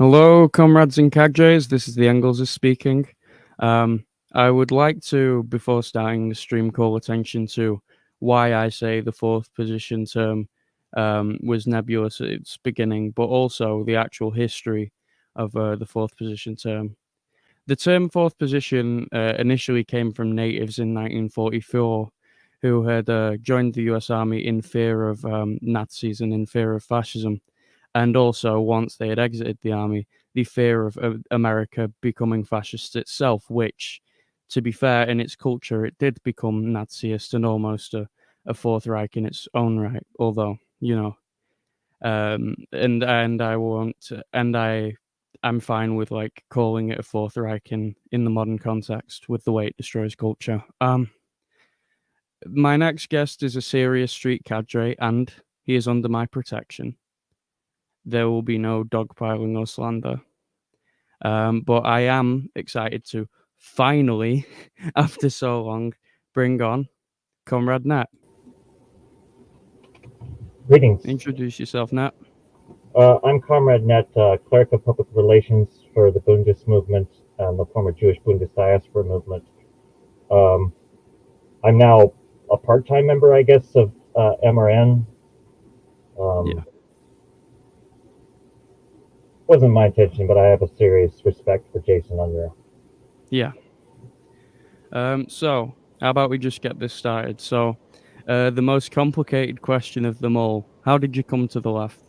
Hello, comrades and cadres. This is the Engels is speaking. Um, I would like to, before starting the stream, call attention to why I say the fourth position term um, was nebulous at its beginning, but also the actual history of uh, the fourth position term. The term fourth position uh, initially came from natives in 1944 who had uh, joined the US Army in fear of um, Nazis and in fear of fascism and also once they had exited the army, the fear of, America becoming fascist itself, which, to be fair, in its culture, it did become Naziist and almost a, a Fourth Reich in its own right. Although, you know, um, and and I won't, and I, I'm fine with like calling it a Fourth Reich in in the modern context with the way it destroys culture. Um, my next guest is a serious street cadre, and he is under my protection there will be no dogpiling or slander. Um, but I am excited to finally, after so long, bring on Comrade Nat. Greetings. Introduce yourself, Nat. Uh, I'm Comrade Nat, uh, Clerk of Public Relations for the Bundist movement, and the former Jewish Bundist Diaspora movement. Um, I'm now a part-time member, I guess, of uh, MRN. Um, yeah wasn't my intention, but I have a serious respect for Jason Unruh. Yeah. Um, so, how about we just get this started? So, uh, the most complicated question of them all: How did you come to the left?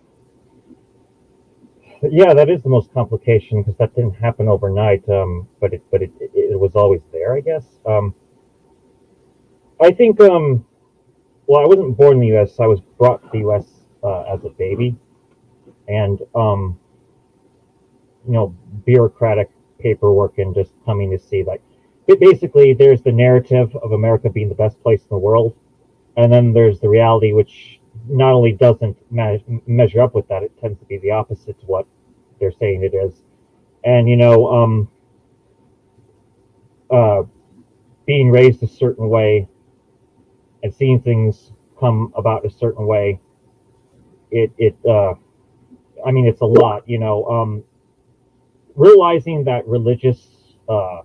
Yeah, that is the most complication because that didn't happen overnight. Um, but it, but it, it, it, was always there, I guess. Um, I think. Um, well, I wasn't born in the U.S. I was brought to the U.S. Uh, as a baby, and um, you know bureaucratic paperwork and just coming to see like basically there's the narrative of America being the best place in the world, and then there's the reality which not only doesn't me- measure up with that, it tends to be the opposite to what they're saying it is. And you know, um, uh, being raised a certain way and seeing things come about a certain way, it it uh, I mean it's a lot. You know, um, realizing that religious, uh,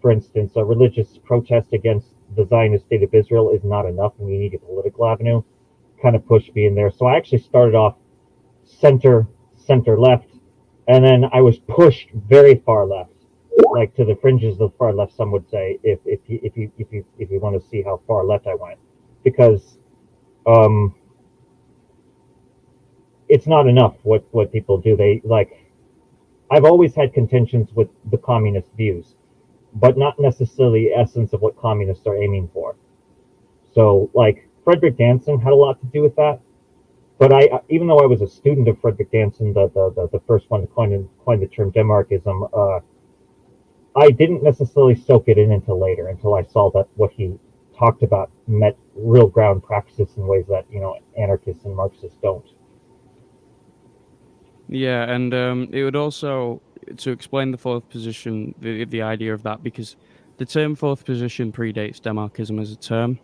for instance, a religious protest against the Zionist state of Israel is not enough and we need a political avenue kind of pushed me in there. So I actually started off center, center left, and then I was pushed very far left, like to the fringes of the far left. Some would say, if if you if you if you if you want to see how far left I went, because um, it's not enough what what people do. They like I've always had contentions with the communist views, but not necessarily the essence of what communists are aiming for. So, like Frederick Danson had a lot to do with that. But I, even though I was a student of Frederick Danson, the the, the, the first one to coin, coin the term Demarchism, uh, I didn't necessarily soak it in until later, until I saw that what he talked about met real ground practices in ways that you know anarchists and Marxists don't. Yeah, and um, it would also to explain the fourth position, the the idea of that, because the term fourth position predates Demarchism as a term,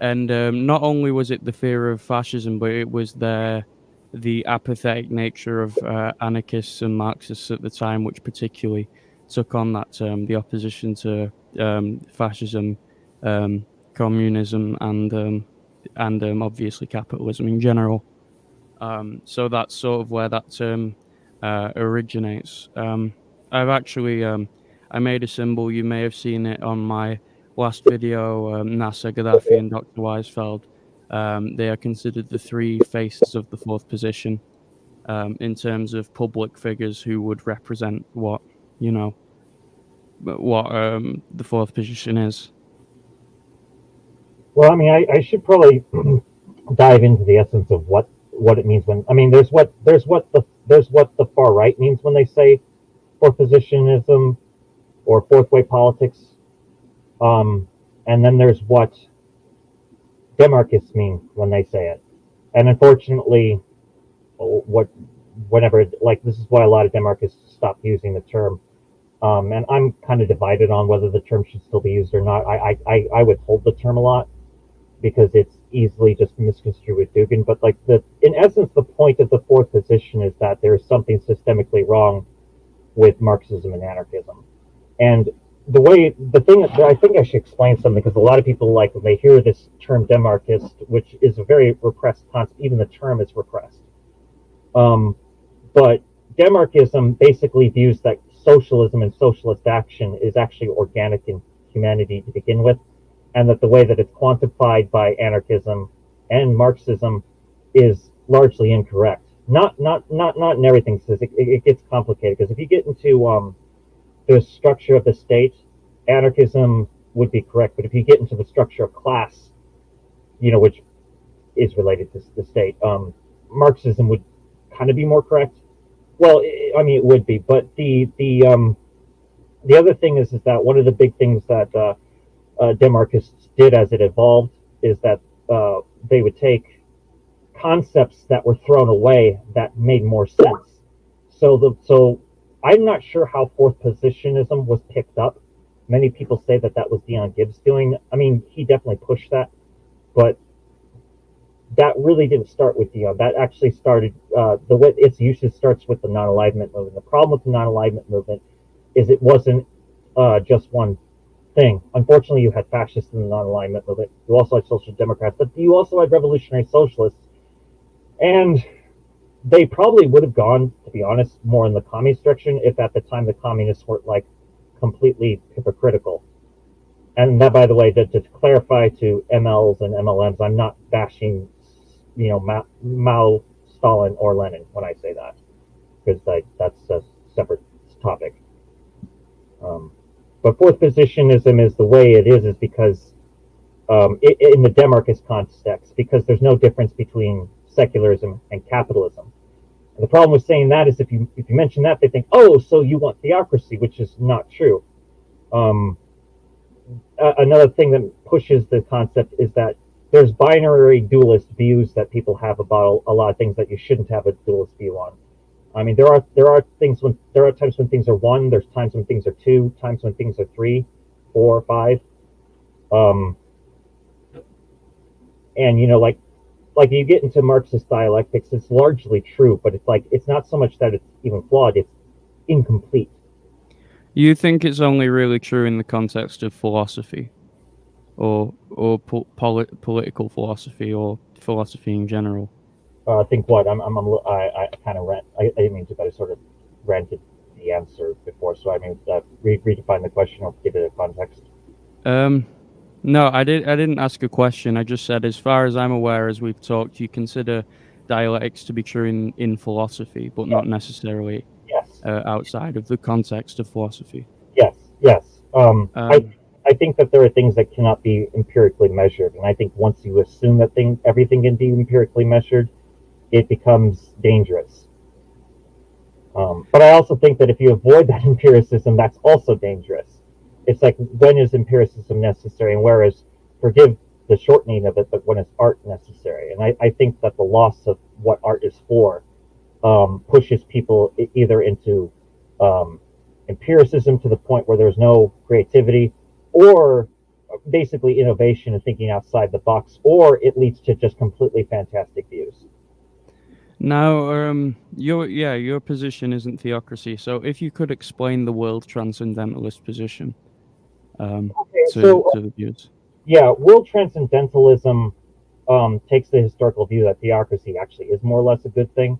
and um, not only was it the fear of fascism, but it was the the apathetic nature of uh, anarchists and Marxists at the time, which particularly took on that term, the opposition to um, fascism, um, communism, and um, and um, obviously capitalism in general. Um, so that's sort of where that term uh, originates. Um, I've actually um, I made a symbol. You may have seen it on my last video. Um, Nasser, Gaddafi, and Dr. Weisfeld. Um, they are considered the three faces of the fourth position um, in terms of public figures who would represent what you know what the fourth position is. Well, I mean, I, I should probably dive into the essence of what what it means when I mean there's what there's what the there's what the far right means when they say fourth positionism or fourth way politics. Um, and then there's what demarchists mean when they say it. And unfortunately, what whenever like this is why a lot of demarchists stop using the term. Um, and I'm kind of divided on whether the term should still be used or not. I, I, I would hold the term a lot because it's easily just misconstrued with Dugin. But like the in essence, the point of the fourth position is that there is something systemically wrong with Marxism and anarchism. And the way the thing that I think I should explain something because a lot of people like when they hear this term demarchist, which is a very repressed concept, even the term is repressed. Um, but demarchism basically views that socialism and socialist action is actually organic in humanity to begin with, and that the way that it's quantified by anarchism and Marxism is largely incorrect. Not not not not in everything says it, it, gets complicated because if you get into um, the structure of the state, anarchism would be correct, but if you get into the structure of class, you know, which is related to the state, um, Marxism would kind of be more correct. Well, I mean, it would be, but the the um, the other thing is is that one of the big things that uh, uh, Demarchists did as it evolved is that uh, they would take concepts that were thrown away that made more sense. So the so I'm not sure how fourth positionism was picked up. Many people say that that was Dion Gibbs doing. I mean, he definitely pushed that, but that really didn't start with Dion. That actually started uh, the way its usage starts with the non-alignment movement. The problem with the non-alignment movement is it wasn't uh, just one thing. Unfortunately, you had fascists in the non-alignment movement. You also had social democrats, but you also had revolutionary socialists, and they probably would have gone, to be honest, more in the communist direction if at the time the communists weren't like completely hypocritical. And that, by the way, to, to clarify to MLs and MLMs, I'm not bashing you know Mao, Mao, Stalin, or Lenin when I say that, because like that's a separate topic. Um, but fourth positionism is the way it is, is because um, it, in the Demarchist context, because there's no difference between secularism and capitalism. And the problem with saying that is if you if you mention that, they think, oh, so you want theocracy, which is not true. Um, another thing that pushes the concept is that there's binary dualist views that people have about a lot of things that you shouldn't have a dualist view on. I mean, there are there are things when there are times when things are one, there's times when things are two, times when things are three, four, five. Um, and you know, like like you get into Marxist dialectics, it's largely true, but it's like it's not so much that it's even flawed; it's incomplete. You think it's only really true in the context of philosophy? or or po- polit- political philosophy or philosophy in general? Uh, I think what I'm, I'm, I'm I, I kind of rant. I, I mean to, but I sort of ranted the answer before. So I mean, uh, re- redefine the question or give it a context. Um, no, I did. I didn't ask a question. I just said, as far as I'm aware, as we've talked, you consider dialectics to be true in, in philosophy, but not necessarily yes. uh, outside of the context of philosophy. Yes. Yes. Um, um, I I think that there are things that cannot be empirically measured, and I think once you assume that thing everything can be empirically measured, it becomes dangerous. Um, but I also think that if you avoid that empiricism, that's also dangerous. It's like when is empiricism necessary, and where is forgive the shortening of it, but when is art necessary? And I, I think that the loss of what art is for um, pushes people either into um, empiricism to the point where there's no creativity or basically innovation and thinking outside the box, or it leads to just completely fantastic views. Now, um, your yeah, your position isn't theocracy. So, if you could explain the world transcendentalist position um, okay, to, so, to the views. Yeah, world transcendentalism um, takes the historical view that theocracy actually is more or less a good thing,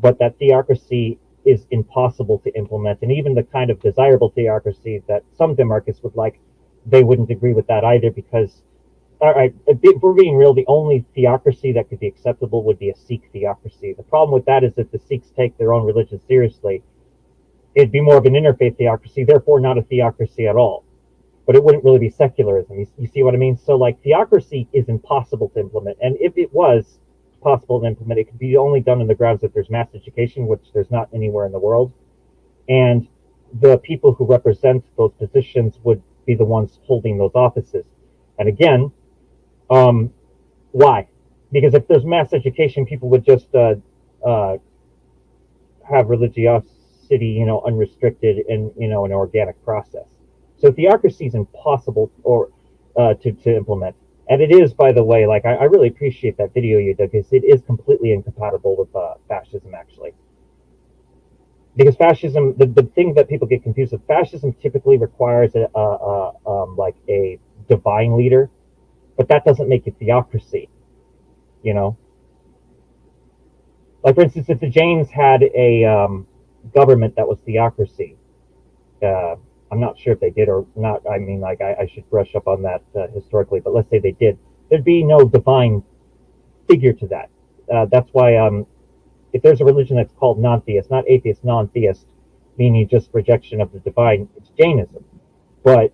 but that theocracy is impossible to implement, and even the kind of desirable theocracy that some demarchists would like they wouldn't agree with that either because, all right, we're being real, the only theocracy that could be acceptable would be a Sikh theocracy. The problem with that is that the Sikhs take their own religion seriously. It'd be more of an interfaith theocracy, therefore not a theocracy at all. But it wouldn't really be secularism. You, you see what I mean? So, like, theocracy is impossible to implement. And if it was possible to implement, it could be only done on the grounds that there's mass education, which there's not anywhere in the world. And the people who represent those positions would be the ones holding those offices. And again, um, why? Because if there's mass education, people would just uh, uh, have religiosity, you know, unrestricted and you know an organic process. So theocracy is impossible or uh, to to implement. And it is, by the way, like I, I really appreciate that video you did because it is completely incompatible with uh, fascism, actually. Because fascism, the, the thing that people get confused with, fascism typically requires a, a, a um, like a divine leader, but that doesn't make it theocracy. You know, like for instance, if the Jains had a um, government that was theocracy, uh, I'm not sure if they did or not. I mean, like I, I should brush up on that uh, historically, but let's say they did, there'd be no divine figure to that. Uh, that's why um, if there's a religion that's called non-theist, not atheist, non-theist, meaning just rejection of the divine, it's Jainism. But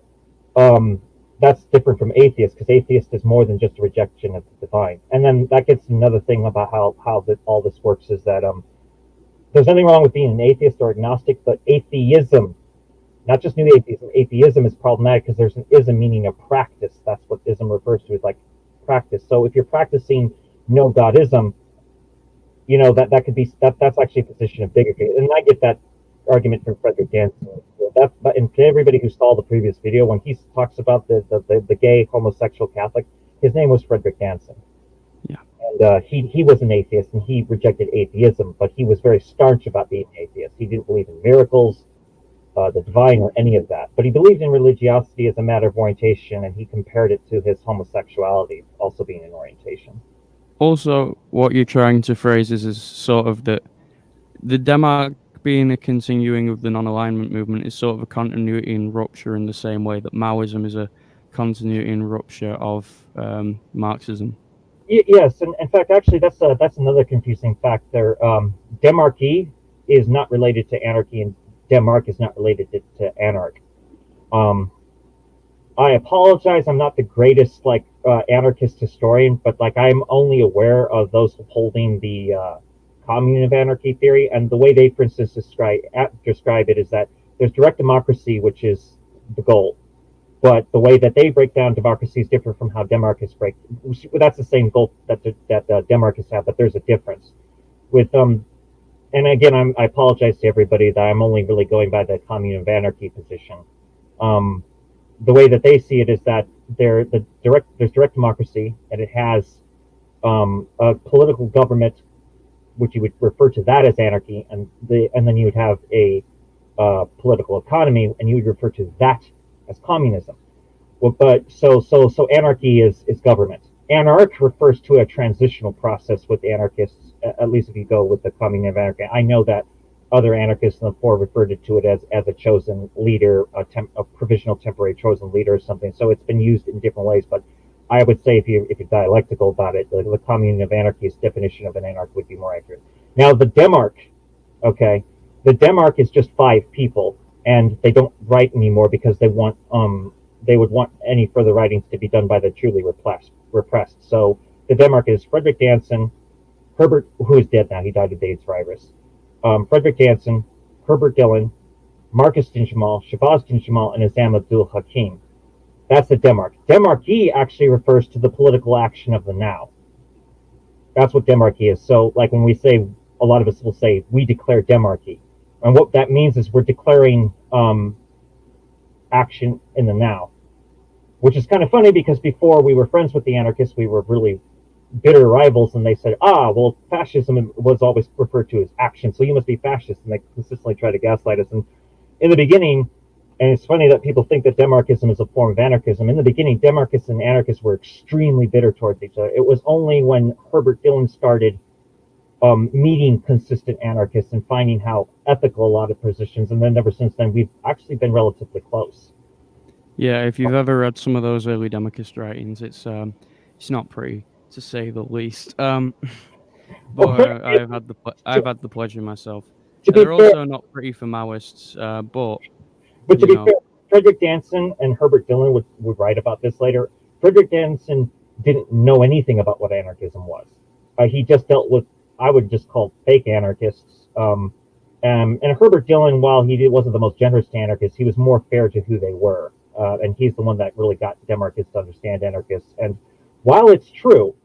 um, that's different from atheist because atheist is more than just a rejection of the divine. And then that gets another thing about how how that all this works is that um, there's nothing wrong with being an atheist or agnostic, but atheism, not just new atheism, atheism is problematic because there's an ism meaning a practice. That's what ism refers to, is like practice. So if you're practicing no godism, you know that that could be that that's actually a position of bigotry. And I get that argument from Frederick Danson. That, but and everybody who saw the previous video, when he talks about the, the, the, the gay homosexual Catholic, his name was Frederick Danson. Yeah. And uh, he, he was an atheist and he rejected atheism, but he was very staunch about being an atheist. He didn't believe in miracles, uh, the divine, or any of that. But he believed in religiosity as a matter of orientation, and he compared it to his homosexuality also being an orientation. Also, what you're trying to phrase is, is sort of that the Demarch being a continuing of the non-alignment movement is sort of a continuity and rupture in the same way that Maoism is a continuity and rupture of um, Marxism. Yes, and in fact, actually, that's a, that's another confusing fact there. Um, Demarchy is not related to anarchy, and Demarch is not related to, to anarch. Um, I apologize. I'm not the greatest like uh, anarchist historian, but like I'm only aware of those holding the uh, commune of anarchy theory. And the way they, for instance, describe describe it is that there's direct democracy, which is the goal, but the way that they break down democracy is different from how demarchists break. That's the same goal that that uh, demarchists have, but there's a difference. With um, and again, I'm, I apologize to everybody that I'm only really going by the commune of anarchy position. Um, the way that they see it is that there the direct there's direct democracy and it has um, a political government which you would refer to that as anarchy, and the and then you would have a uh, political economy, and you would refer to that as communism. Well, but so so so anarchy is is government. Anarch refers to a transitional process with anarchists, at least if you go with the communism of anarchy. I know that other anarchists in the fore referred to it as as a chosen leader, a, temp, a provisional temporary chosen leader or something. So it's been used in different ways, but I would say if you if you're dialectical about it, the, the commune of anarchy's definition of an anarch would be more accurate. Now the Demarch, okay, the Demarch is just five people, and they don't write anymore because they want um they would want any further writings to be done by the truly repressed. repressed. So the Demarch is Frederick Danson, Herbert, who is dead now, he died of AIDS virus. Um, Frederick Danson, Herbert Dillon, Marcus Dinjamal, Shabazz Dinjamal, and Azam Abdul Hakim. That's the Demarch. Demarchy actually refers to the political action of the now. That's what Demarchy is. So, like when we say, a lot of us will say, we declare Demarchy. And what that means is we're declaring um, action in the now, which is kind of funny because before we were friends with the anarchists, we were really bitter rivals, and they said, ah, well, fascism was always referred to as action, so you must be fascist. And they consistently try to gaslight us. And in the beginning, and it's funny that people think that Demarchism is a form of anarchism. In the beginning, Demarchists and anarchists were extremely bitter towards each other. It was only when Herbert Dillon started um, meeting consistent anarchists and finding how ethical a lot of positions, and then ever since then, we've actually been relatively close. Yeah, if you've ever read some of those early Demarchist writings, it's um, it's not pretty to say the least. Um, but uh, I've had the I've had the pleasure myself. They're also not pretty for Maoists, uh, but but to be know. fair, Frederick Danson and Herbert Dillon would, would write about this later. Frederick Danson didn't know anything about what anarchism was. Uh, he just dealt with, I would just call fake anarchists. Um, um, and Herbert Dillon, while he wasn't the most generous to anarchists, he was more fair to who they were. Uh, and he's the one that really got Demarchists to understand anarchists. And while it's true,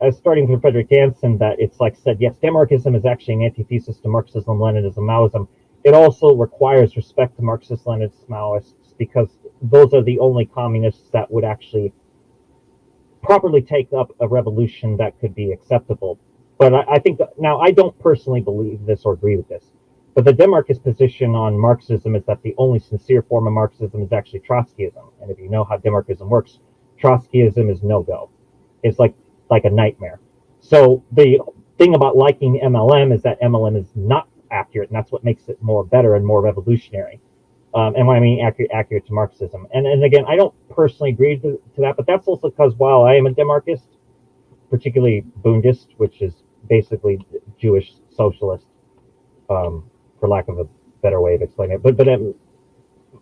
as starting from Frederick Danson, that it's like said, yes, Demarchism is actually an antithesis to Marxism, Leninism, Maoism it also requires respect to Marxist Leninist Maoists because those are the only communists that would actually properly take up a revolution that could be acceptable. But I, I think that, now I don't personally believe this or agree with this. But the Demarchist position on Marxism is that the only sincere form of Marxism is actually Trotskyism. And if you know how Demarchism works, Trotskyism is no go. It's like like a nightmare. So the thing about liking MLM is that MLM is not accurate, and that's what makes it more better and more revolutionary. Um, and when I mean accurate, accurate to Marxism. And and again, I don't personally agree to, to that, but that's also because while I am a Demarchist, particularly Bundist, which is basically Jewish socialist, um, for lack of a better way of explaining it. But but um,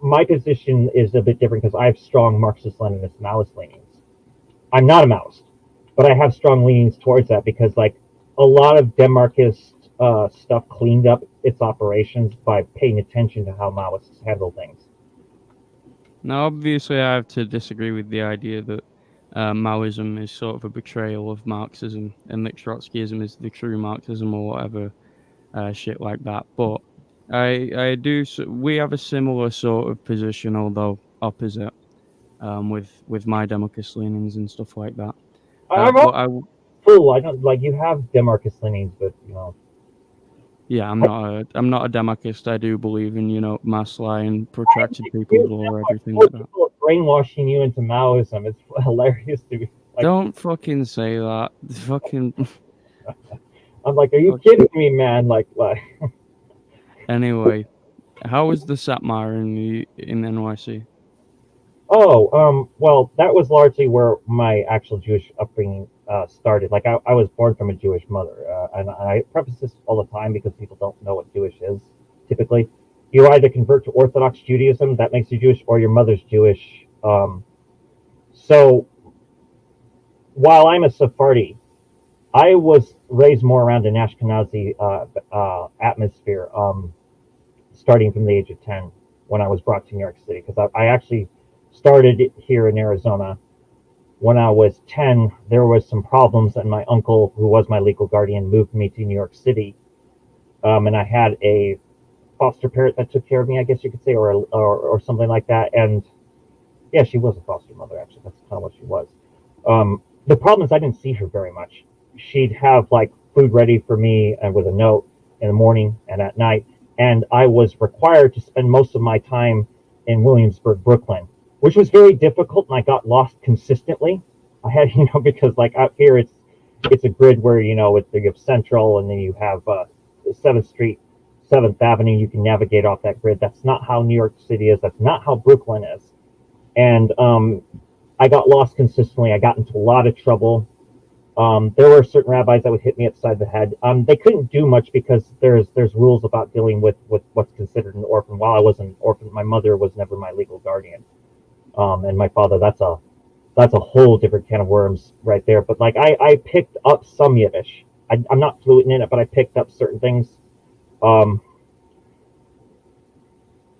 my position is a bit different because I have strong Marxist-Leninist Maoist leanings. I'm not a Maoist, but I have strong leanings towards that because like a lot of Demarchist uh, stuff cleaned up its operations by paying attention to how Maoists handle things. Now, obviously, I have to disagree with the idea that uh, Maoism is sort of a betrayal of Marxism and that Trotskyism is the true Marxism or whatever uh, shit like that. But I I do we have a similar sort of position, although opposite, um, with with my Demarchist leanings and stuff like that. Uh, I'm I, full. I don't like you have Demarchist leanings, but you know. Yeah, I'm not a I'm not a Demarchist. I do believe in you know mass lying, protracted people or everything like that. Brainwashing you into Maoism. It's hilarious to me. Like, don't fucking say that. Fucking. I'm like, are you kidding me, man? Like, like. anyway, how was the Satmar in the in NYC? Oh, um, well, that was largely where my actual Jewish upbringing uh, started. Like, I, I was born from a Jewish mother, uh, and I preface this all the time because people don't know what Jewish is. Typically, you either convert to Orthodox Judaism, that makes you Jewish, or your mother's Jewish. Um, so, while I'm a Sephardi, I was raised more around an Ashkenazi uh, uh, atmosphere, um, starting from the age of 10 when I was brought to New York City. Because I, I, actually started here in Arizona. When I was 10, there was some problems, and my uncle, who was my legal guardian, moved me to New York City. Um, and I had a foster parent that took care of me, I guess you could say, or, or, or something like that. And yeah, she was a foster mother, actually. That's kind of what she was. Um, the problem is I didn't see her very much she'd have like food ready for me and with a note in the morning and at night. And I was required to spend most of my time in Williamsburg, Brooklyn, which was very difficult. And I got lost consistently. I had, you know, because like out here, it's, it's a grid where, you know, it's, you have Central and then you have uh, 7th Street, 7th Avenue. You can navigate off that grid. That's not how New York City is. That's not how Brooklyn is. And um, I got lost consistently. I got into a lot of trouble um, there were certain rabbis that would hit me upside the head. Um, they couldn't do much because there's there's rules about dealing with with what's considered an orphan. While I was an orphan, my mother was never my legal guardian, um, and my father. That's a that's a whole different can of worms right there. But like I I picked up some Yiddish. I, am not fluent in it, but I picked up certain things. Um,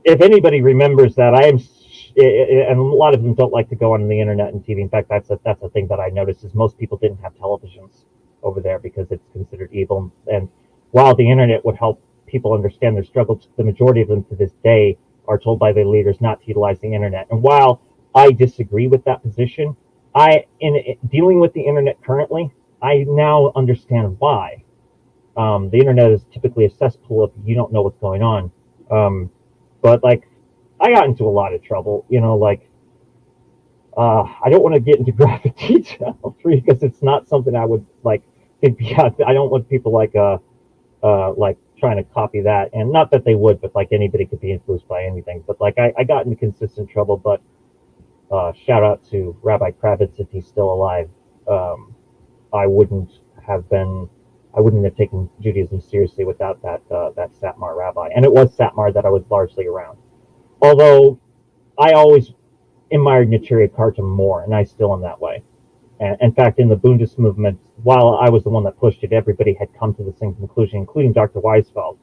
if anybody remembers that, I am and a lot of them don't like to go on the internet and TV. In fact, that's a, that's a thing that I noticed is most people didn't have televisions over there because it's considered evil. And while the internet would help people understand their struggles, the majority of them to this day are told by their leaders not to utilize the internet. And while I disagree with that position, I in, in dealing with the internet currently, I now understand why. Um, the internet is typically a cesspool if you don't know what's going on. Um, but like I got into a lot of trouble, you know, like uh, I don't want to get into graphic detail because it's not something I would like. It, yeah, I don't want people like uh, uh, like trying to copy that, and not that they would, but like anybody could be influenced by anything. But like I, I got into consistent trouble. But uh, shout out to Rabbi Kravitz if he's still alive. Um, I wouldn't have been, I wouldn't have taken Judaism seriously without that uh, that Satmar rabbi, and it was Satmar that I was largely around. Although I always admired Neturei Karta more, and I still am that way. And in fact, in the Bundist movement, while I was the one that pushed it, everybody had come to the same conclusion, including Dr. Weisfeld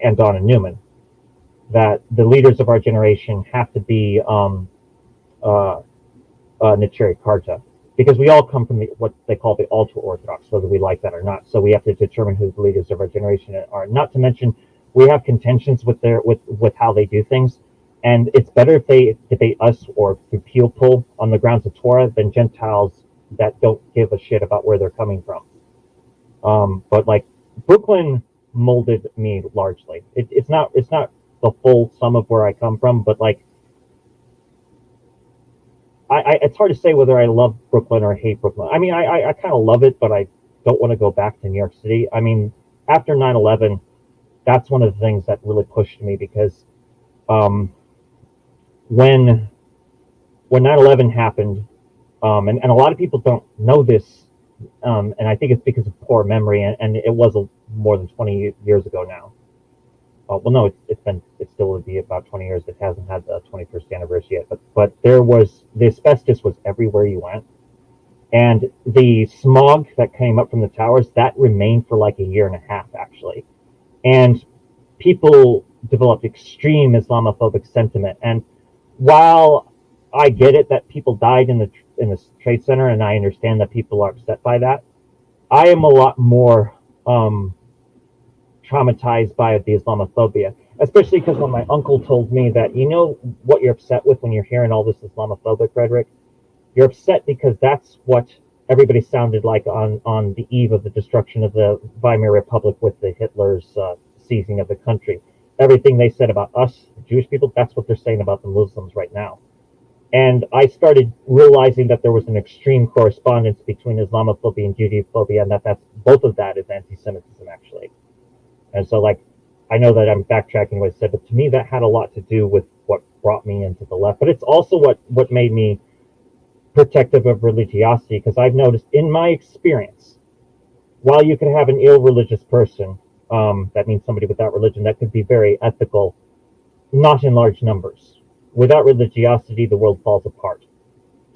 and Donna Newman, that the leaders of our generation have to be um, uh, uh, Karta, because we all come from the, what they call the ultra orthodox, whether we like that or not. So we have to determine who the leaders of our generation are. Not to mention, we have contentions with their with with how they do things, and it's better if they debate us or through peel pull on the grounds of Torah than Gentiles that don't give a shit about where they're coming from. Um, but like Brooklyn molded me largely. It, it's not it's not the full sum of where I come from, but like I, I it's hard to say whether I love Brooklyn or hate Brooklyn. I mean, I I, I kind of love it, but I don't want to go back to New York City. I mean, after 9/11, that's one of the things that really pushed me because um, when when 9/11 happened, um, and, and a lot of people don't know this, um, and I think it's because of poor memory, and, and it was a, more than 20 years ago now. Uh, well, no, it's, it's been it still would be about 20 years. It hasn't had the 21st anniversary yet, but but there was the asbestos was everywhere you went, and the smog that came up from the towers that remained for like a year and a half actually, and people developed extreme Islamophobic sentiment. And while I get it that people died in the in the trade center, and I understand that people are upset by that, I am a lot more um, traumatized by the Islamophobia, especially because when my uncle told me that you know what you're upset with when you're hearing all this Islamophobic rhetoric, you're upset because that's what everybody sounded like on on the eve of the destruction of the Weimar Republic with the Hitler's uh, seizing of the country. Everything they said about us, Jewish people, that's what they're saying about the Muslims right now. And I started realizing that there was an extreme correspondence between Islamophobia and Judeophobia, and that that's both of that is anti-Semitism actually. And so, like, I know that I'm backtracking what I said, but to me, that had a lot to do with what brought me into the left. But it's also what what made me protective of religiosity, because I've noticed in my experience, while you could have an ill religious person, um, that means somebody without religion that could be very ethical, not in large numbers. Without religiosity, the world falls apart.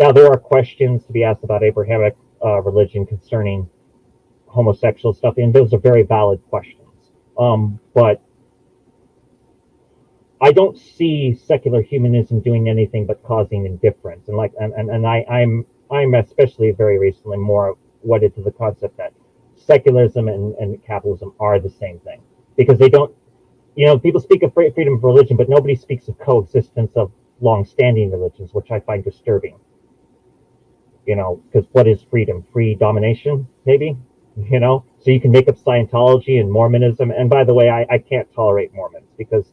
Now, there are questions to be asked about Abrahamic uh, religion concerning homosexual stuff, and those are very valid questions. Um, but I don't see secular humanism doing anything but causing indifference. And like, and, and, and I, I'm, I'm especially very recently more wedded to the concept that secularism and, and capitalism are the same thing because they don't, you know, people speak of freedom of religion, but nobody speaks of coexistence of long-standing religions, which I find disturbing. You know, because what is freedom? Free domination, maybe? You know, so you can make up Scientology and Mormonism. And by the way, I, I can't tolerate Mormons because,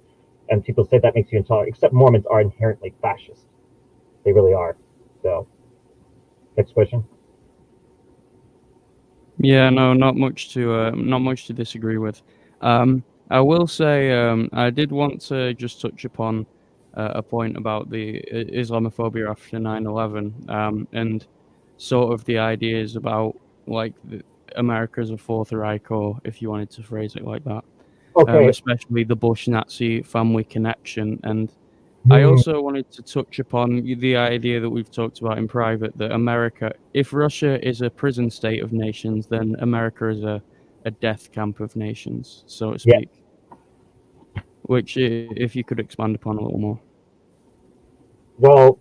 and people say that makes you intolerant, except Mormons are inherently fascist. They really are. So, next question. Yeah, no, not much to uh, not much to disagree with. Um, I will say um, I did want to just touch upon uh, a point about the Islamophobia after 9/11 um, and sort of the ideas about like the, America as a Fourth Reich, or if you wanted to phrase it like that. Um, okay. Um, especially the Bush Nazi family connection. And mm. I hmm. also wanted to touch upon the idea that we've talked about in private that America, if Russia is a prison state of nations, then America is a, a death camp of nations, so to speak. Yeah. Which, if you could expand upon a little more. Well,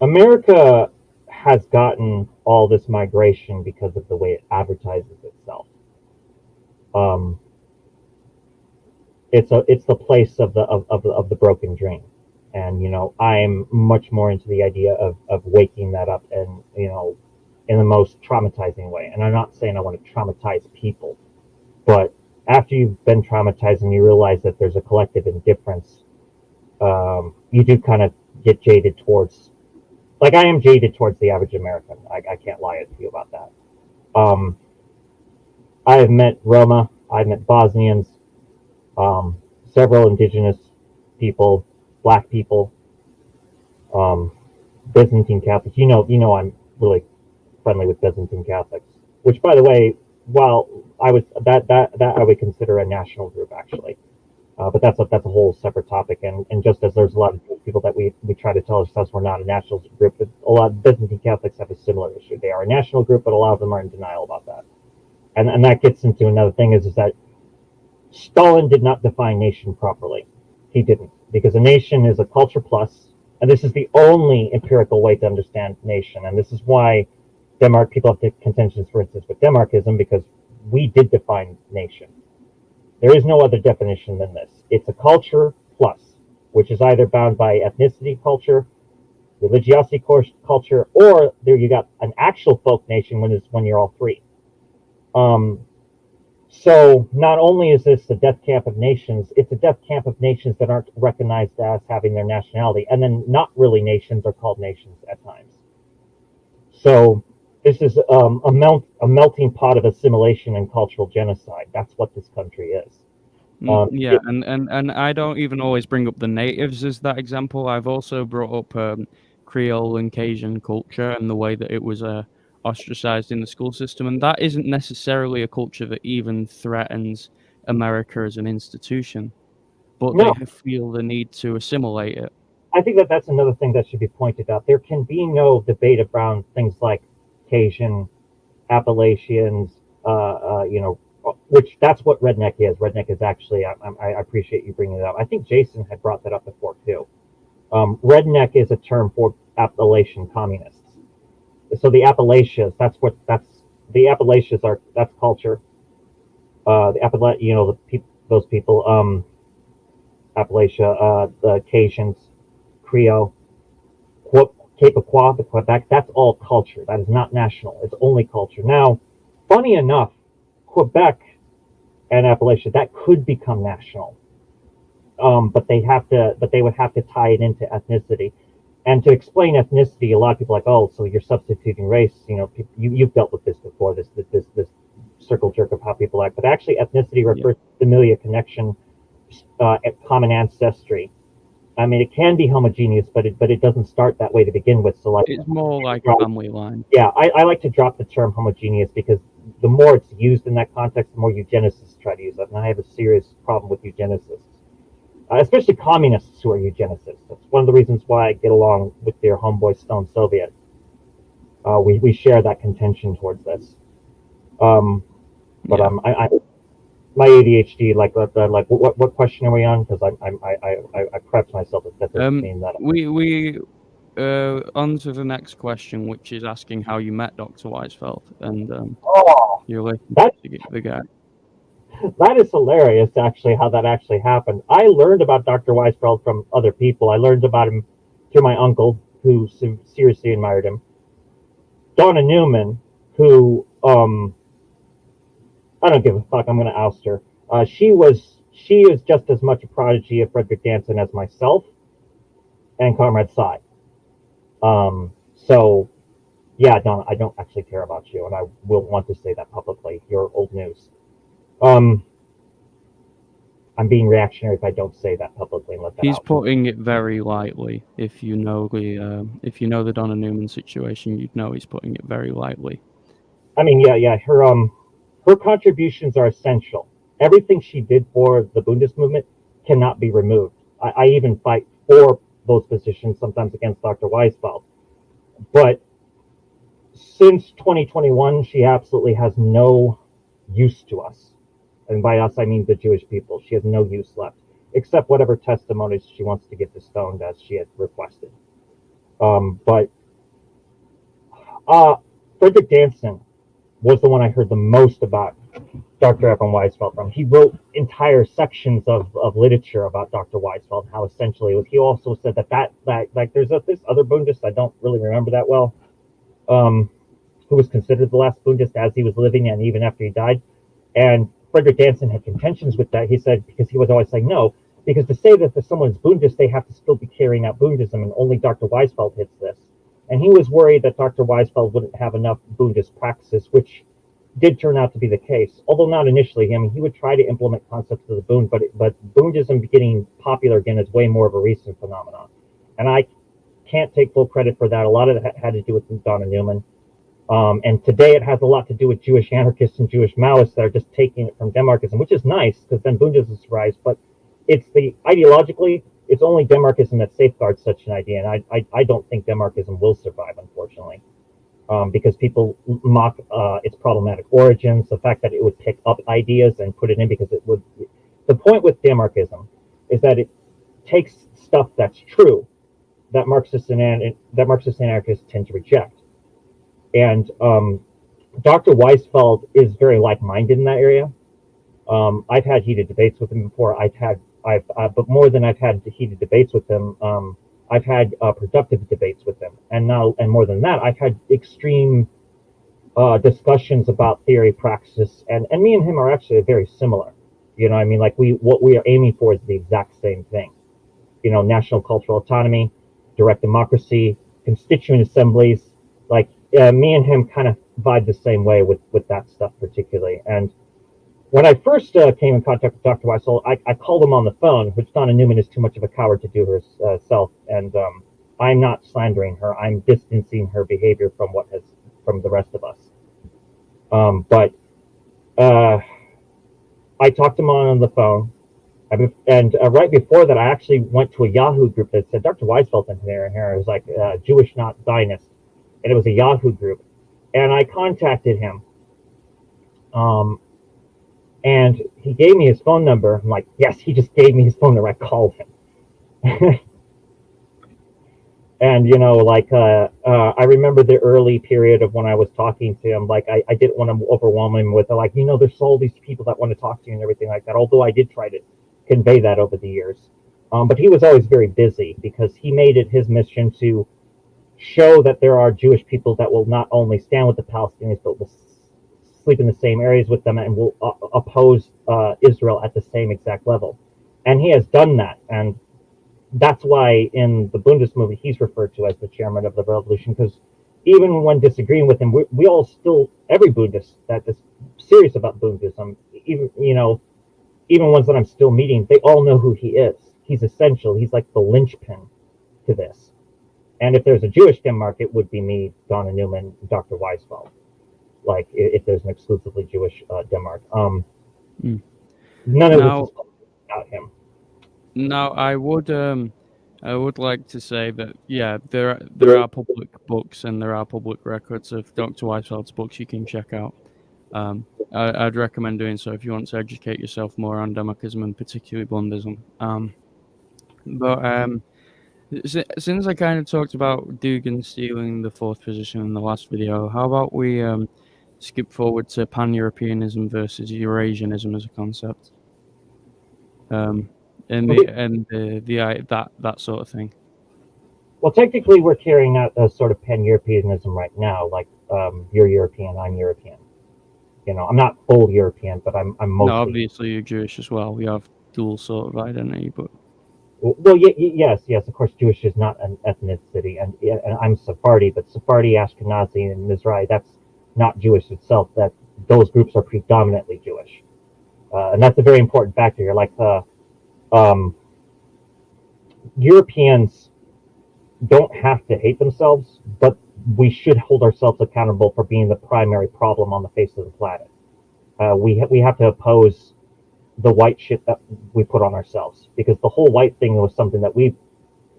America has gotten all this migration because of the way it advertises itself. Um, it's a it's the place of the of, of, of the broken dream, and you know I'm much more into the idea of of waking that up and you know in the most traumatizing way. And I'm not saying I want to traumatize people, but after you've been traumatized and you realize that there's a collective indifference, um, you do kind of get jaded towards like I am jaded towards the average American. I, I can't lie to you about that. Um, I have met Roma. I've met Bosnians, um, several indigenous people, black people, um, Byzantine Catholics. You know, you know, I'm really friendly with Byzantine Catholics. Which, by the way, while I was that that that I would consider a national group actually. Uh, but that's a, that's a whole separate topic. And, and just as there's a lot of people that we, we try to tell ourselves we're not a national group, but a lot of Byzantine Catholics have a similar issue. They are a national group, but a lot of them are in denial about that. And, and that gets into another thing is, is that Stalin did not define nation properly. He didn't, because a nation is a culture plus, and this is the only empirical way to understand nation. And this is why Demarch people have contentions, for instance, with Demarchism, because we did define nation there is no other definition than this. It's a culture plus, which is either bound by ethnicity culture, religiosity course culture, or there you got an actual folk nation when it's when you're all three. Um, so not only is this the death camp of nations, it's a death camp of nations that aren't recognized as having their nationality, and then not really nations are called nations at times. So this is um, a melt a melting pot of assimilation and cultural genocide. That's what this country is. Mm, um, yeah, it, and, and and I don't even always bring up the natives as that example. I've also brought up um, Creole and Cajun culture and the way that it was uh, ostracized in the school system, and that isn't necessarily a culture that even threatens America as an institution, but no. they feel the need to assimilate it. I think that that's another thing that should be pointed out. There can be no debate around things like Cajun, Appalachians, uh, uh, you know, which that's what redneck is. Redneck is actually, I, I, appreciate you bringing it up. I think Jason had brought that up before too. Um, redneck is a term for Appalachian communists. So the Appalachians, that's what, that's, the Appalachians are, that's culture. Uh, the Appalachia, you know, the people, those people, um, Appalachia, uh, the Cajuns, Creole, Quebecois, the Quebec, that's all culture. That is not national. It's only culture. Now, funny enough, Quebec and Appalachia, that could become national. Um, but they have to, but they would have to tie it into ethnicity. And to explain ethnicity, a lot of people are like, oh, so you're substituting race. You know, you, you've dealt with this before, this, this, this circle jerk of how people act. But actually, ethnicity refers yeah. to familiar connection, uh, common ancestry. I mean, it can be homogeneous, but it but it doesn't start that way to begin with. So like, it's more like drop, family line. Yeah, I, I like to drop the term homogeneous because the more it's used in that context, the more eugenicists try to use it, and I have a serious problem with eugenicists, uh, especially communists who are eugenicists. That's one of the reasons why I get along with their homeboy Stone Soviet. Uh, we we share that contention towards this. Um, but yeah. um, I, I my ADHD, like uh, like what what question are we on? Because I I I I I prepped myself. That doesn't um, mean that. We we uh, on to the next question, which is asking how you met Dr. Weisfeld and um, oh, your that, the guy. That is hilarious, actually, how that actually happened. I learned about Dr. Weisfeld from other people. I learned about him through my uncle, who seriously admired him. Donna Newman, who um, I don't give a fuck. I'm going to oust her. Uh, she was she is just as much a prodigy of Frederick Danson as myself and Comrade Sy. Um, so, yeah, Donna, I don't actually care about you, and I will want to say that publicly. You're old news. Um, I'm being reactionary if I don't say that publicly and let that He's out. putting it very lightly. If you know the uh, if you know the Donna Newman situation, you'd know he's putting it very lightly. I mean, yeah, yeah. Her um her contributions are essential. Everything she did for the Bundist movement cannot be removed. I, I even fight for those positions sometimes against Dr. Weisfeld. But since 2021, she absolutely has no use to us. And by us, I mean the Jewish people. She has no use left, except whatever testimonies she wants to get stoned as she had requested. Um, but uh, Frederick Danson was the one I heard the most about Dr. Ephraim Weisfeld from. He wrote entire sections of, of literature about Dr. Weisfeld, how essentially. He also said that that, that like there's a, this other Bundist, I don't really remember that well, um, who was considered the last Bundist as he was living and even after he died. And Frederick Danson had contentions with that. He said, because he was always saying no, because to say that someone's Bundist, they have to still be carrying out Bundism, and only Dr. Weisfeld hits this. And he was worried that Dr. Weisfeld wouldn't have enough Bundist practices, which did turn out to be the case, although not initially. I mean, he would try to implement concepts of the Bund, but but Bundism getting popular again is way more of a recent phenomenon, and I can't take full credit for that. A lot of that had to do with Donna Newman, um, and today it has a lot to do with Jewish anarchists and Jewish Maoists that are just taking it from Demarchism, which is nice because then Bundism survives. But it's the ideologically it's only Demarchism that safeguards such an idea, and I, I, I don't think Demarchism will survive, unfortunately, um, because people mock uh, its problematic origins, the fact that it would pick up ideas and put it in because it would. The point with Demarchism is that it takes stuff that's true that Marxists and that Marxist anarchists tend to reject, and um, Dr. Weisfeld is very like-minded in that area. Um, I've had heated debates with him before. I've had I've, uh, but more than I've had heated debates with him, um, I've had uh, productive debates with him, and now, and more than that, I've had extreme uh, discussions about theory, praxis, and and me and him are actually very similar. You know, I mean, like we what we are aiming for is the exact same thing. You know, national cultural autonomy, direct democracy, constituent assemblies. Like uh, me and him kind of vibe the same way with with that stuff particularly, and when I first uh, came in contact with Dr. Weisfeld, I, I, called him on the phone, which Donna Newman is too much of a coward to do herself, uh, and um, I'm not slandering her. I'm distancing her behavior from what has from the rest of us. Um, but uh, I talked to him on the phone, and uh, right before that, I actually went to a Yahoo group that said Dr. Weisfeld in here, and here it was like uh, Jewish not Zionist, and it was a Yahoo group, and I contacted him. Um, and he gave me his phone number. I'm like, yes, he just gave me his phone number. I called him. and you know, like uh, uh, I remember the early period of when I was talking to him. Like I, I didn't want to overwhelm him with like, you know, there's all these people that want to talk to you and everything like that. Although I did try to convey that over the years, um, but he was always very busy because he made it his mission to show that there are Jewish people that will not only stand with the Palestinians but will sleep in the same areas with them and will uh, oppose uh, Israel at the same exact level. And he has done that. And that's why in the Bundist movie, he's referred to as the chairman of the revolution, because even when disagreeing with him, we, we all still, every Bundist that is serious about Bundism, even, you know, even ones that I'm still meeting, they all know who he is. He's essential. He's like the linchpin to this. And if there's a Jewish Demarch, it would be me, Donna Newman, Dr. Weisfeld like if there's an exclusively Jewish uh, Demarch. Um, mm. None of now, this is about him. Now, I would um, I would like to say that yeah, there are, there are public books and there are public records of Dr. Weisfeld's books you can check out. Um, I, would recommend doing so if you want to educate yourself more on Demarchism and particularly Bundism. Um, but um, since I kind of talked about Dugin stealing the fourth position in the last video, how about we um, skip forward to pan-Europeanism versus Eurasianism as a concept, um, and the and the, the that that sort of thing. Well, technically, we're carrying out a sort of pan-Europeanism right now. Like um, you're European, I'm European. You know, I'm not full European, but I'm I'm mostly. No, obviously you're Jewish as well. We have dual sort of identity, but. Well, yes, yes. Of course, Jewish is not an ethnicity, and, and I'm Sephardi, but Sephardi, Ashkenazi, and Mizrahi—that's not Jewish itself, that those groups are predominantly Jewish. Uh, and that's a very important factor here. Like the um, Europeans don't have to hate themselves, but we should hold ourselves accountable for being the primary problem on the face of the planet. Uh, we ha- we have to oppose the white shit that we put on ourselves because the whole white thing was something that we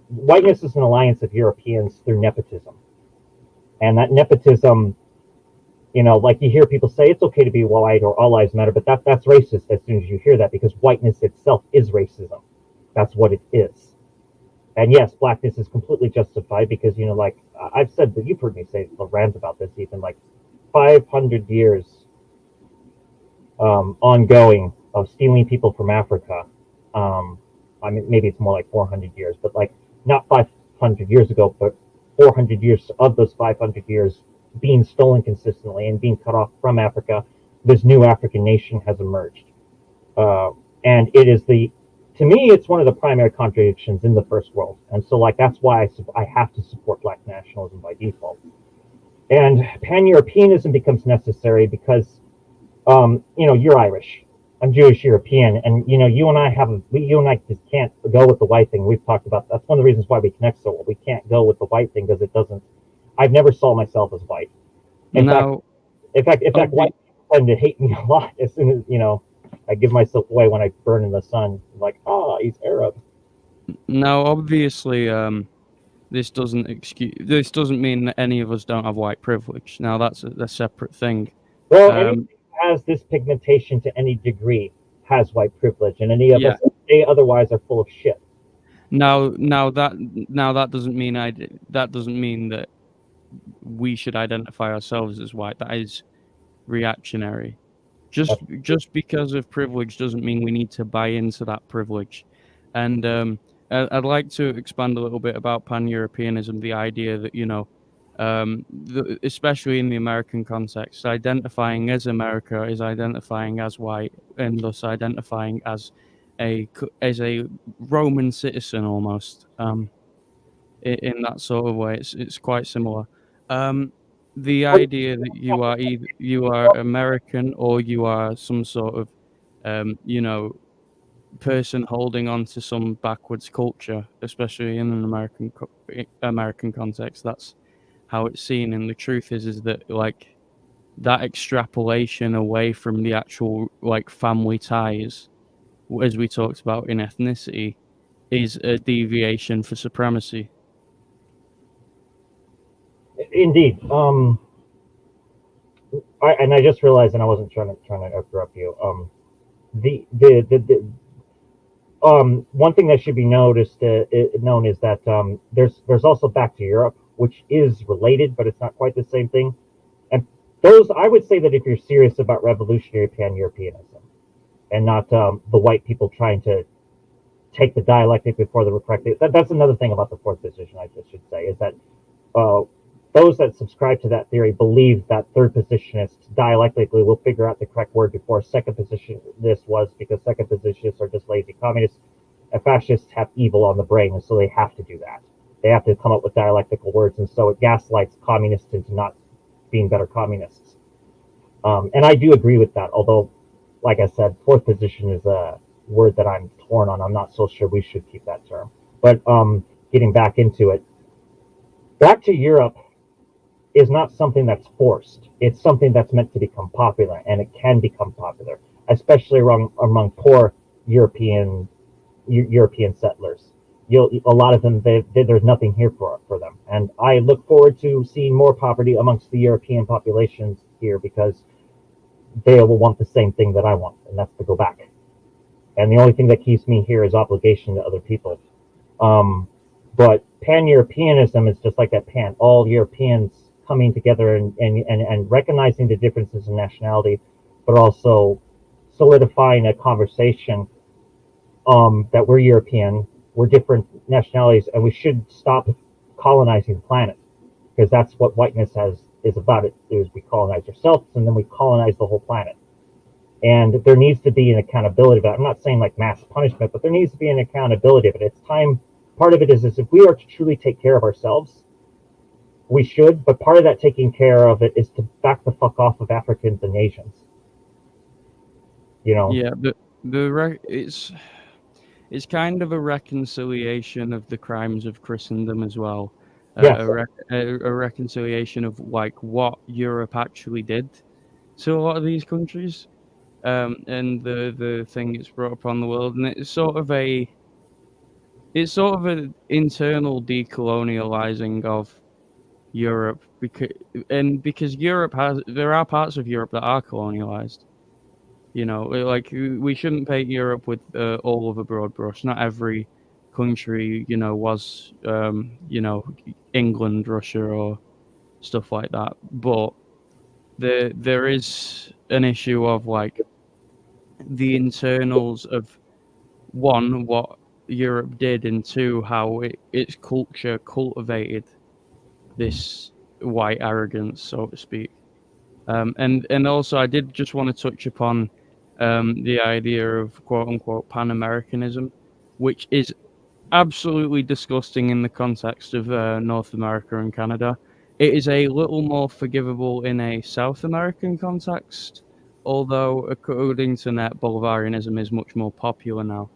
whiteness is an alliance of Europeans through nepotism, and that nepotism you know, like you hear people say it's okay to be white or all lives matter, but that that's racist as soon as you hear that because whiteness itself is racism. That's what it is. And yes, blackness is completely justified because you know, like I've said that you've heard me say rant about this even like 500 years um, ongoing of stealing people from Africa. Um, I mean, maybe it's more like 400 years, but like not 500 years ago, but 400 years of those 500 years being stolen consistently and being cut off from Africa, this new African nation has emerged. Uh, and it is the, to me, it's one of the primary contradictions in the first world. And so, like, that's why I, I have to support black nationalism by default. And pan Europeanism becomes necessary because, um, you know, you're Irish. I'm Jewish European, and you know, you and I have a, we, you and I just can't go with the white thing. We've talked about that's one of the reasons why we connect so well. We can't go with the white thing because it doesn't I've never saw myself as white. In no. fact, in fact, in fact, white tend to hate me a lot as soon as you know I give myself away when I burn in the sun. like, ah, oh, he's Arab. Now, obviously, um, this doesn't excuse. This doesn't mean that any of us don't have white privilege. Now, that's a, a separate thing. Well, um, has this pigmentation to any degree has white privilege, and any of yeah. us say otherwise are full of shit. Now, now that now that doesn't mean I that doesn't mean that we should identify ourselves as white. That is reactionary. Just just because of privilege doesn't mean we need to buy into that privilege. And um, I'd like to expand a little bit about pan-Europeanism, the idea that you know, um, the, especially in the American context, identifying as America is identifying as white, and thus identifying as a as a Roman citizen almost. Um, in, that sort of way, it's it's quite similar. Um, the idea that you are either you are American or you are some sort of, um, you know, person holding on to some backwards culture, especially in an American American context. That's how it's seen, and the truth is, is that like that extrapolation away from the actual like family ties, as we talked about in ethnicity, is a deviation for supremacy. Indeed. Um, I, and I just realized, and I wasn't trying to trying to interrupt you. Um, the the the, the um, one thing that should be noticed, uh, known is that um, there's there's also Back to Europe, which is related, but it's not quite the same thing. And those, I would say that if you're serious about revolutionary pan-Europeanism, and not um, the white people trying to take the dialectic before the correct, that, that's another thing about the fourth position. I just should say is that uh, those that subscribe to that theory believe that third positionists dialectically will figure out the correct word before second positionists was because second positionists are just lazy communists and fascists have evil on the brain and so they have to do that they have to come up with dialectical words and so it gaslights communists into not being better communists um, and i do agree with that although like i said fourth position is a word that i'm torn on i'm not so sure we should keep that term but um, getting back into it back to europe is not something that's forced. It's something that's meant to become popular, and it can become popular, especially among among poor European European settlers. You'll a lot of them they, they, there's nothing here for for them, and I look forward to seeing more poverty amongst the European populations here because they will want the same thing that I want, and that's to go back. And the only thing that keeps me here is obligation to other people. Um, but pan Europeanism is just like that pan. All Europeans coming together and, and, and, and recognizing the differences in nationality, but also solidifying a conversation um, that we're European, we're different nationalities, and we should stop colonizing the planet because that's what whiteness has is about. It is we colonize ourselves and then we colonize the whole planet. And there needs to be an accountability that. I'm not saying like mass punishment, but there needs to be an accountability of it. It's time. Part of it is, is if we are to truly take care of ourselves, we should, but part of that taking care of it is to back the fuck off of Africans and Asians. You know. Yeah, the the it's it's kind of a reconciliation of the crimes of Christendom as well. Uh, a, re- a, a reconciliation of like what Europe actually did to a lot of these countries, um, and the the thing it's brought upon the world, and it's sort of a it's sort of an internal decolonializing of Europe because and because Europe has there are parts of Europe that are colonialized. You know, like we shouldn't paint Europe with uh, all of a broad brush. Not every country, you know, was um, you know England, Russia, or stuff like that. But there there is an issue of like the internals of one what Europe did, and two how it, its culture cultivated this white arrogance, so to speak. Um, and and also, I did just want to touch upon um, the idea of quote unquote Pan Americanism, which is absolutely disgusting in the context of uh, North America and Canada. It is a little more forgivable in a South American context, although according to Net, Bolivarianism is much more popular now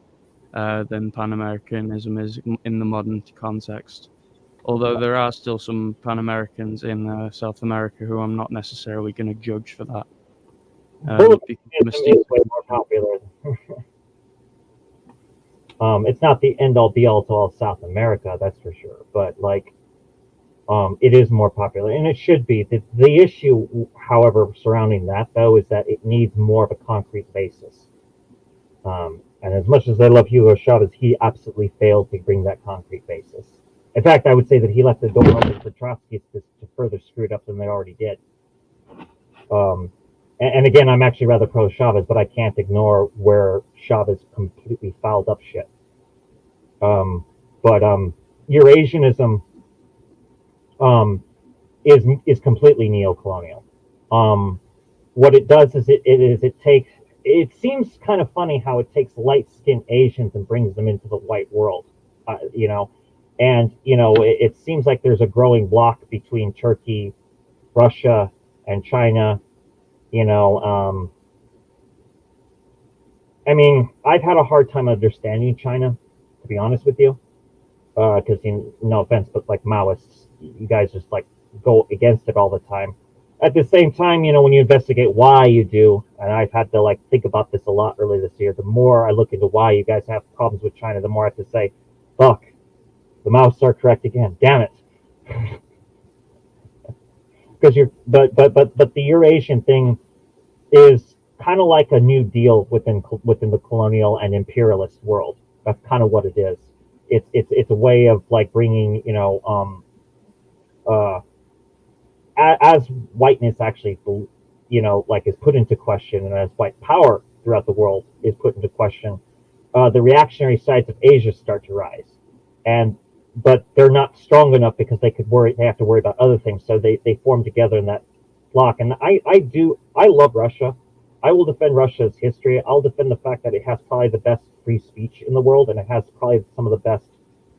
uh, than Pan Americanism is in the modern context although there are still some Pan Americans in uh, South America who I'm not necessarily going to judge for that. Um, more popular. um, it's not the end all be all to all South America, that's for sure. But like, um, it is more popular, and it should be. The, the issue, however, surrounding that though, is that it needs more of a concrete basis. Um, and as much as I love Hugo Chavez, he absolutely failed to bring that concrete basis. In fact, I would say that he left the door open for Trotsky to, to further screw it up than they already did. Um, and, and, again, I'm actually rather pro Chavez, but I can't ignore where Chavez completely fouled up shit. Um, but um, Eurasianism um, is is completely neo-colonial. Um, what it does is it, it is it takes it seems kind of funny how it takes light-skinned Asians and brings them into the white world, uh, you know, and you know it, it, seems like there's a growing block between Turkey, Russia, and China. You know, um, I mean, I've had a hard time understanding China, to be honest with you, because uh, no offense, but like Maoists, you guys just like go against it all the time at the same time, you know, when you investigate why you do, and I've had to like think about this a lot earlier this year, the more I look into why you guys have problems with China, the more I have to say, fuck, the mouse are correct again. Damn it. Because you're, but, but, but, but the Eurasian thing is kind of like a new deal within, within the colonial and imperialist world. That's kind of what it is. It's, it's, it's a way of like bringing, you know, um, uh, as whiteness actually, you know, like is put into question, and as white power throughout the world is put into question, uh, the reactionary sides of Asia start to rise, and but they're not strong enough because they could worry. They have to worry about other things, so they they form together in that block. And I I do I love Russia. I will defend Russia's history. I'll defend the fact that it has probably the best free speech in the world, and it has probably some of the best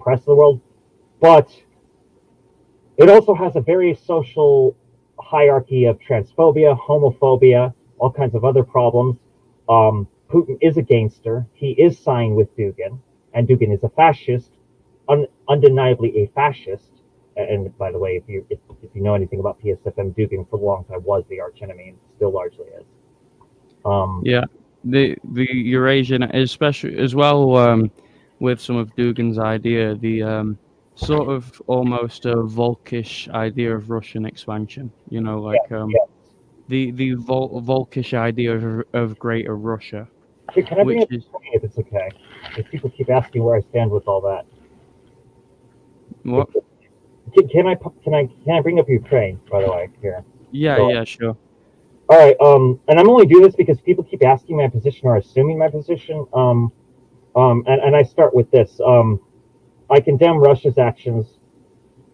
press in the world. But it also has a very social hierarchy of transphobia, homophobia, all kinds of other problems. Um, Putin is a gangster. He is signed with Dugin, and Dugin is a fascist, un- undeniably a fascist. And by the way, if you if, if you know anything about PSFM, Dugin for a long time was the archenemy and still largely is. Um, yeah, the the Eurasian, especially as well um, with some of Dugin's idea, the um, sort of almost a Volkish idea of Russian expansion. You know, like yeah, um, yeah. the the Vol- Volkish idea of, of Greater Russia. Hey, can I bring up is, if it's okay? If people keep asking where I stand with all that. What? Can, can I can I can I bring up Ukraine? By the way, here. Yeah, so, yeah, sure. All right, um, and I'm only doing this because people keep asking my position or assuming my position. Um, um, and, and I start with this. Um, I condemn Russia's actions,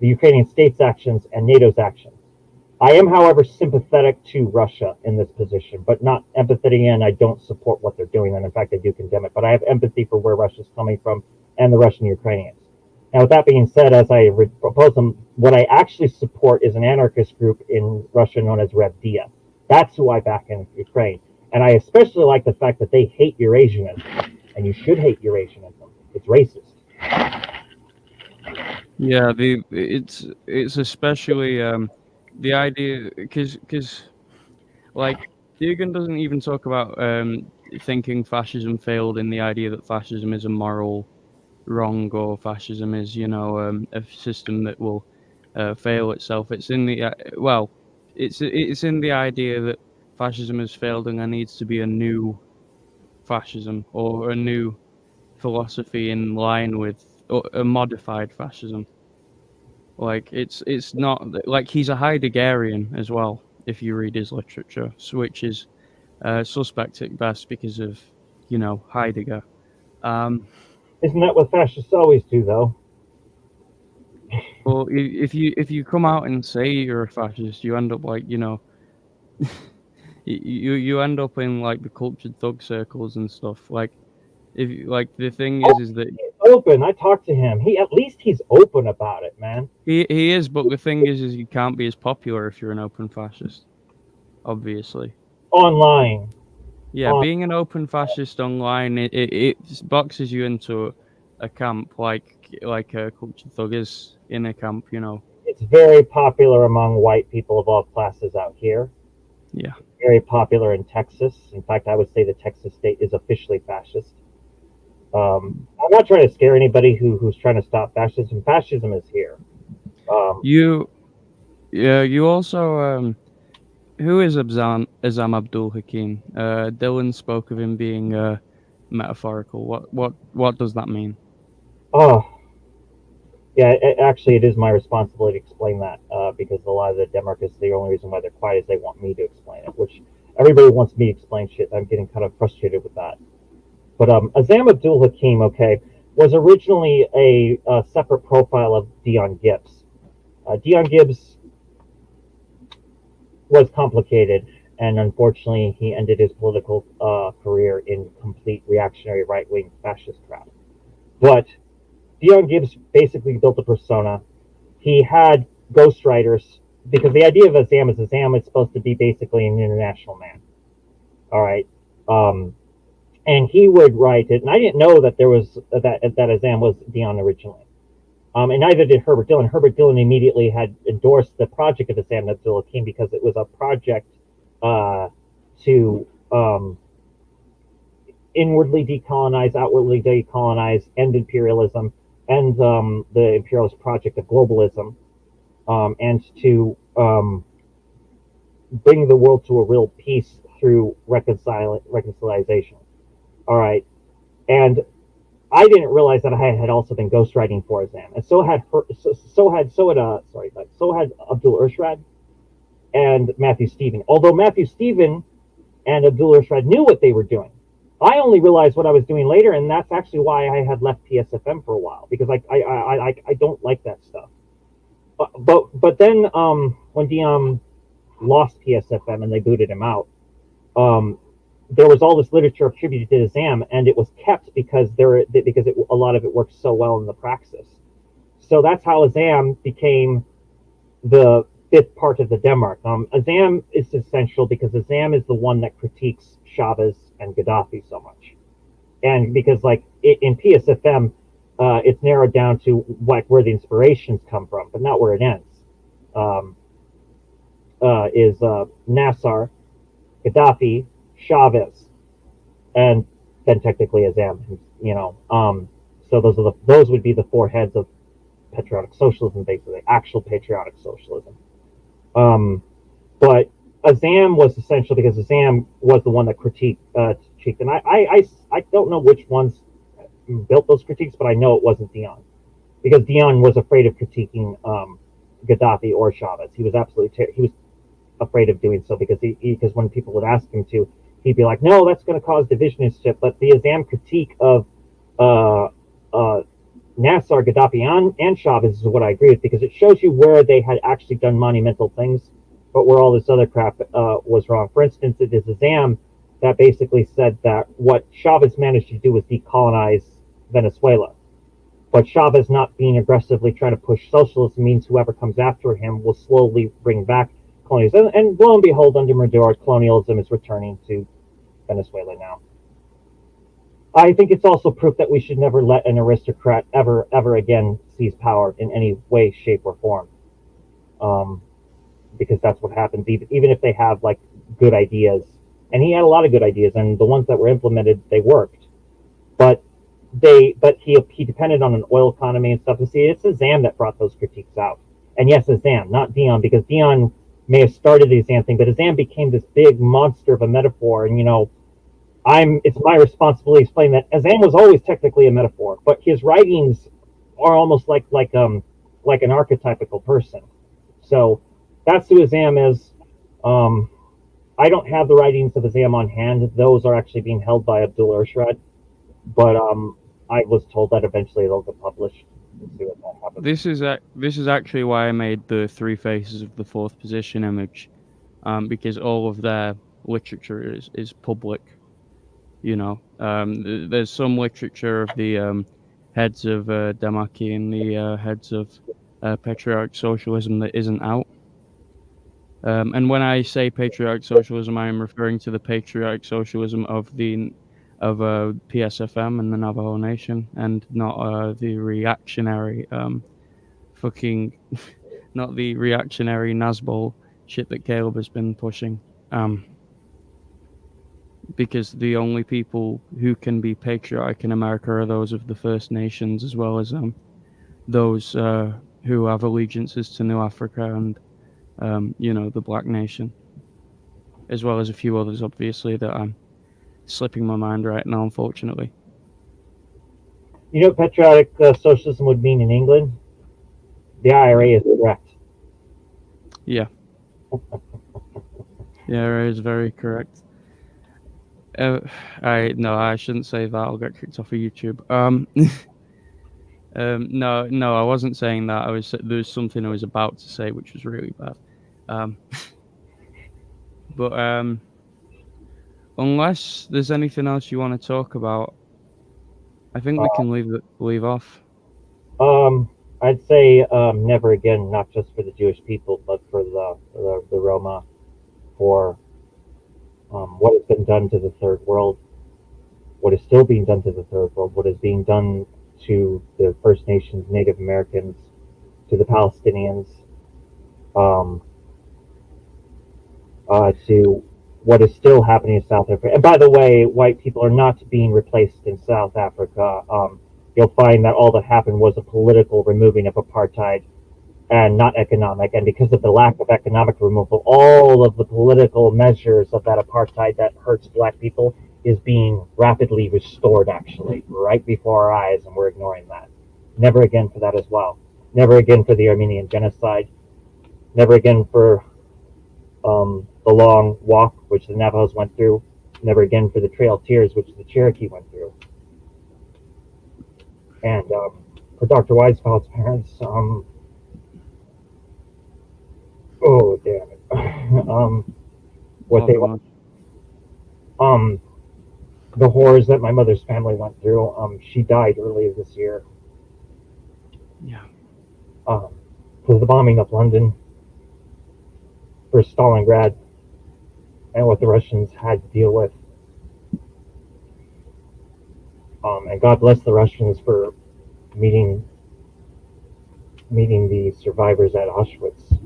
the Ukrainian state's actions, and NATO's actions. I am, however, sympathetic to Russia in this position, but not empathetic and I don't support what they're doing. And in fact, I do condemn it. But I have empathy for where Russia's coming from and the Russian Ukrainians. Now, with that being said, as I propose them, what I actually support is an anarchist group in Russia known as Revdia. That's who I back in Ukraine. And I especially like the fact that they hate Eurasianism. And you should hate Eurasianism. It's racist. Yeah, the it's it's especially um, the idea because because like Dugin doesn't even talk about um, thinking fascism failed in the idea that fascism is a moral wrong or fascism is you know um, a system that will uh, fail itself. It's in the uh, well, it's it's in the idea that fascism has failed and there needs to be a new fascism or a new philosophy in line with a modified fascism. Like it's it's not like he's a Heideggerian as well. If you read his literature, which is uh, suspect at best because of you know Heidegger. Um, Isn't that what fascists always do, though? well, if you if you come out and say you're a fascist, you end up like you know, you you end up in like the cultured thug circles and stuff. Like if like the thing is, is that open. I talked to him. He at least he's open about it, man. He he is, but the thing is, is you can't be as popular if you're an open fascist. Obviously. Online. Yeah, On- being an open fascist online, it, it, it boxes you into a, a camp like like a culture thug is in a camp. You know. It's very popular among white people of all classes out here. Yeah. Very popular in Texas. In fact, I would say the Texas state is officially fascist. Um, I'm not trying to scare anybody who who's trying to stop fascism. Fascism is here. Um, you, yeah, you also. Who is Azam, Abdul Hakim? Uh, Dylan spoke of him being uh, metaphorical. What what what does that mean? Oh, yeah. It, actually, it is my responsibility to explain that uh, because a lot of the Democrats, the only reason why they're quiet is they want me to explain it. Which everybody wants me to explain shit. I'm getting kind of frustrated with that. But um, Azam Abdul Hakim, okay. was originally a, a separate profile of Dion Gibbs. Uh, Dion Gibbs was complicated, and unfortunately, he ended his political uh, career in complete reactionary right wing fascist crap. But Dion Gibbs basically built a persona. He had ghostwriters because the idea of Azam is Azam is supposed to be basically an international man. All right. Um, and he would write it. And I didn't know that there was that that Azam was Dion originally. Um, and neither did Herbert Dillon. Herbert Dillon immediately had endorsed the project of Azam Abdul Hakim because it was a project uh, to um, inwardly decolonize, outwardly decolonize, end imperialism, end um, the imperialist project of globalism, um, and to um, bring the world to a real peace through reconcil- reconciliation. All right. And I didn't realize that I had also been ghostwriting for Azam, and so had so, so had so had uh sorry, so had Abdul Irshad and Matthew Stephen. Although Matthew Stephen and Abdul Irshad knew what they were doing, I only realized what I was doing later, and that's actually why I had left PSFM for a while because I I I I, I don't like that stuff. But but, but then um, when Dion lost PSFM and they booted him out, um, there was all this literature attributed to Azam, and it was kept because there because it, a lot of it worked so well in the praxis. So that's how Azam became the fifth part of the Demarch. Um, Azam is essential because Azam is the one that critiques Chavez and Gaddafi so much, and because like in PSFM, uh, it's narrowed down to like where the inspirations come from, but not where it ends. Um, uh, is uh, Nasser, Gaddafi, Chavez, and then technically Azam, you know. Um, so those are the those would be the four heads of patriotic socialism, basically actual patriotic socialism. Um, but Azam was essential because Azam was the one that critiqued, uh, critiqued and I, I, I, I don't know which ones built those critiques, but I know it wasn't Dion because Dion was afraid of critiquing um, Gaddafi or Chavez. He was absolutely ter- he was afraid of doing so because he, because when people would ask him to, he'd be like, no, that's going to cause division and shit. But the Azam critique of uh, uh, Nasser, Gaddafi, and, and Chavez is what I agree with because it shows you where they had actually done monumental things, but where all this other crap uh, was wrong. For instance, it is Azam that basically said that what Chavez managed to do was decolonize Venezuela. But Chavez not being aggressively trying to push socialism means whoever comes after him will slowly bring back colonialism. And, lo and behold, under Maduro, colonialism is returning to Venezuela now. I think it's also proof that we should never let an aristocrat ever, ever again seize power in any way, shape, or form. Um, because that's what happens, even, even if they have like good ideas. And he had a lot of good ideas, and the ones that were implemented, they worked. But they, but he he depended on an oil economy and stuff. And see, it's Azam that brought those critiques out. And yes, Azam, not Dion, because Dion may have started the Azam thing, but Azam became this big monster of a metaphor. And, you know, I'm it's my responsibility to explain that Azam was always technically a metaphor, but his writings are almost like like um like an archetypical person. So that's who Azam is. Um, I don't have the writings of Azam on hand. Those are actually being held by Abdul Irshad, but um, I was told that eventually they'll get published This is this is actually why I made the three faces of the fourth position image, um, because all of their literature is is public. You know, um, th- there's some literature of the um, heads of uh, Demarchy and the uh, heads of uh, patriotic socialism that isn't out. Um, and when I say patriotic socialism, I am referring to the patriotic socialism of the of uh, PSFM and the Navajo Nation, and not uh, the reactionary, um, fucking, not the reactionary Nazbol shit that Caleb has been pushing. Um, because the only people who can be patriotic in America are those of the First Nations, as well as um, those uh, who have allegiances to New Africa and, um, you know, the Black Nation, as well as a few others, obviously, that I'm slipping my mind right now, unfortunately. You know what patriotic uh, socialism would mean in England? The IRA is correct. Yeah. the IRA is very correct. Uh, I no, I shouldn't say that. I'll get kicked off of YouTube. Um, Um, no, no, I wasn't saying that. I was there was something I was about to say which was really bad. Um, but um, unless there's anything else you want to talk about, I think we Uh, can leave leave off. Um, I'd say um, never again, not just for the Jewish people, but for the the, the Roma, for um, what has been done to the third world, what is still being done to the third world, what is being done to the First Nations, Native Americans, to the Palestinians, um, uh, to what is still happening in South Africa. And by the way, white people are not being replaced in South Africa. Um, you'll find that all that happened was a political removing of apartheid and not economic. And because of the lack of economic removal, all of the political measures of that apartheid that hurts black people is being rapidly restored, actually, right before our eyes, and we're ignoring that. Never again for that as well. Never again for the Armenian genocide. Never again for um, the long walk, which the Navajos went through. Never again for the Trail of Tears, which the Cherokee went through. And um, for Dr. Weisfeld's parents, um, oh damn it, um, what Oh, they God. um, the horrors that my mother's family went through. Um, she died earlier this year. Yeah. Um, for the bombing of London, for Stalingrad, and what the Russians had to deal with. Um, and God bless the Russians for meeting meeting the survivors at Auschwitz,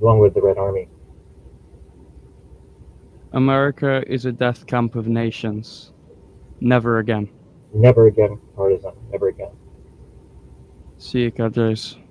along with the Red Army. America is a death camp of nations. Never again. Never again partisan. Never again. See you, Kadres.